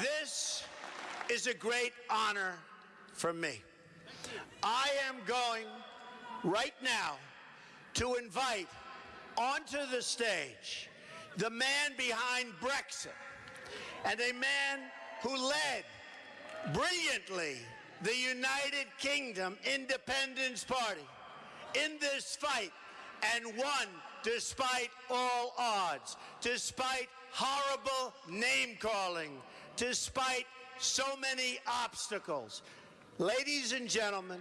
This is a great honor for me. I am going right now to invite onto the stage the man behind Brexit and a man who led brilliantly the United Kingdom Independence Party in this fight and won despite all odds, despite horrible name calling, despite so many obstacles. Ladies and gentlemen,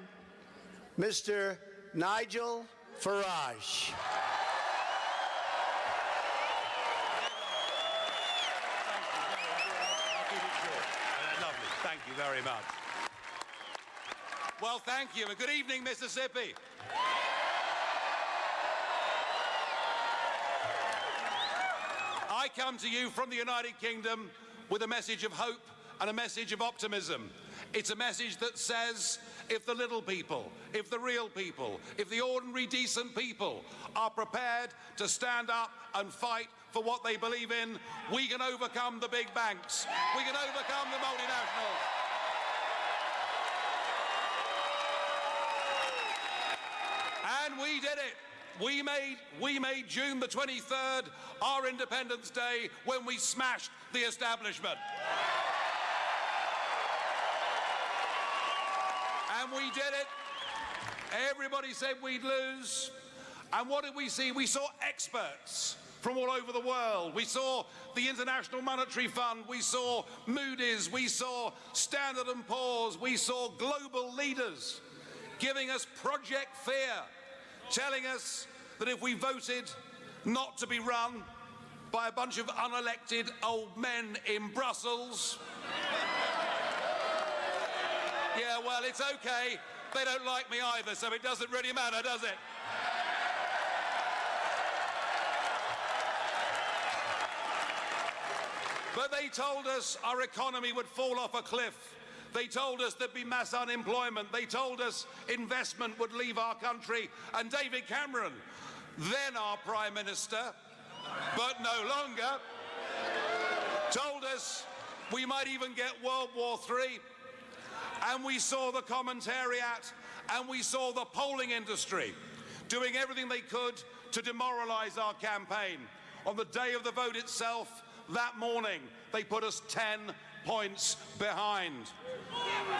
Mr. Nigel Farage. Thank you very much. Well, thank you, good evening, Mississippi. I come to you from the United Kingdom with a message of hope and a message of optimism. It's a message that says if the little people, if the real people, if the ordinary decent people are prepared to stand up and fight for what they believe in, we can overcome the big banks. We can overcome the multinationals. And we did it. We made, we made June the 23rd our Independence Day when we smashed the establishment. And we did it. Everybody said we'd lose. And what did we see? We saw experts from all over the world. We saw the International Monetary Fund. We saw Moody's. We saw Standard & Poor's. We saw global leaders giving us Project Fear, telling us that if we voted not to be run by a bunch of unelected old men in Brussels, yeah, well, it's okay. They don't like me either, so it doesn't really matter, does it? But they told us our economy would fall off a cliff. They told us there'd be mass unemployment. They told us investment would leave our country. And David Cameron, then our Prime Minister, but no longer, told us we might even get World War III. And we saw the commentariat and we saw the polling industry doing everything they could to demoralize our campaign. On the day of the vote itself, that morning, they put us 10 points behind.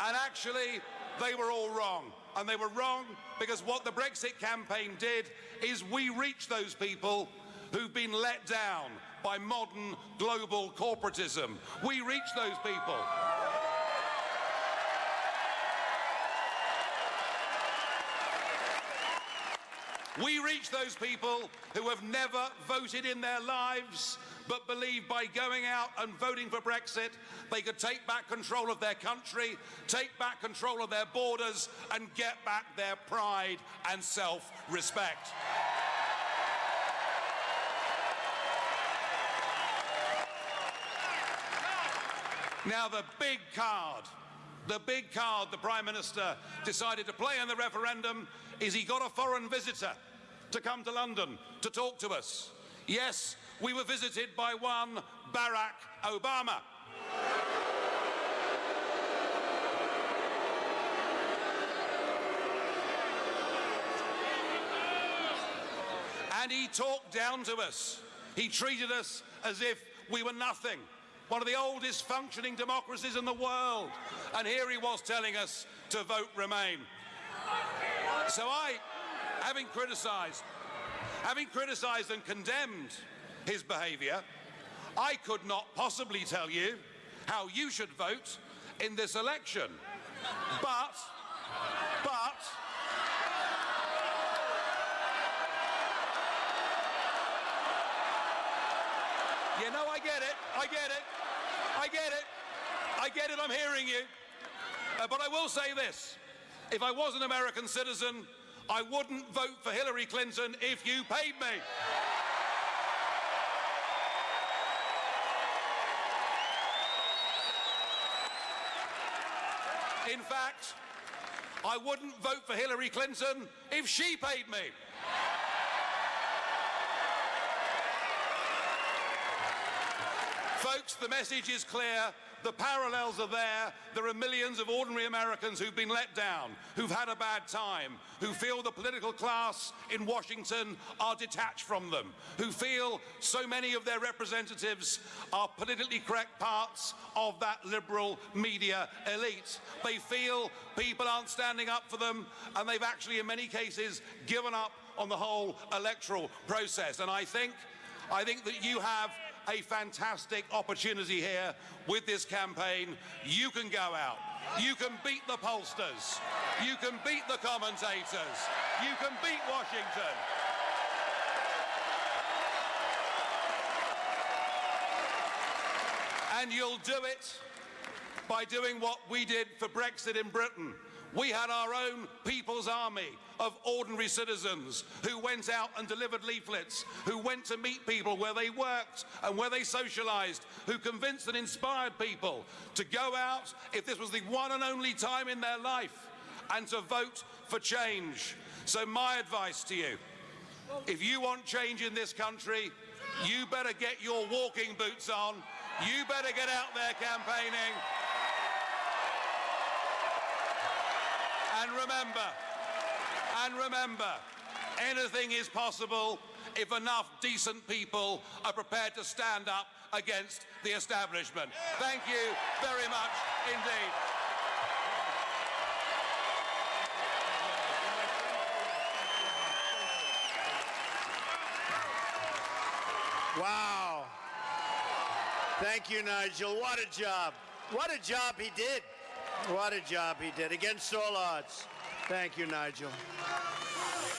And actually, they were all wrong. And they were wrong because what the Brexit campaign did is we reached those people who've been let down by modern global corporatism. We reached those people. We reach those people who have never voted in their lives but believe by going out and voting for Brexit, they could take back control of their country, take back control of their borders, and get back their pride and self-respect. Now, the big card, the big card the Prime Minister decided to play in the referendum is he got a foreign visitor to come to London to talk to us. Yes, we were visited by one Barack Obama. And he talked down to us. He treated us as if we were nothing. One of the oldest functioning democracies in the world. And here he was telling us to vote Remain. So I, having criticised, having criticised and condemned his behaviour, I could not possibly tell you how you should vote in this election. But, but, you know, I get it, I get it, I get it, I get it, I'm hearing you. Uh, but I will say this, if I was an American citizen, I wouldn't vote for Hillary Clinton if you paid me. In fact, I wouldn't vote for Hillary Clinton if she paid me. Folks, the message is clear. The parallels are there. There are millions of ordinary Americans who've been let down, who've had a bad time, who feel the political class in Washington are detached from them, who feel so many of their representatives are politically correct parts of that liberal media elite. They feel people aren't standing up for them, and they've actually, in many cases, given up on the whole electoral process. And I think, I think that you have a fantastic opportunity here with this campaign. You can go out. You can beat the pollsters. You can beat the commentators. You can beat Washington. And you'll do it by doing what we did for Brexit in Britain. We had our own People's Army of ordinary citizens who went out and delivered leaflets, who went to meet people where they worked and where they socialised, who convinced and inspired people to go out, if this was the one and only time in their life, and to vote for change. So my advice to you, if you want change in this country, you better get your walking boots on. You better get out there campaigning. And remember, and remember, anything is possible if enough decent people are prepared to stand up against the establishment. Thank you very much indeed. Wow. Thank you, Nigel. What a job. What a job he did. What a job he did against all odds. Thank you, Nigel.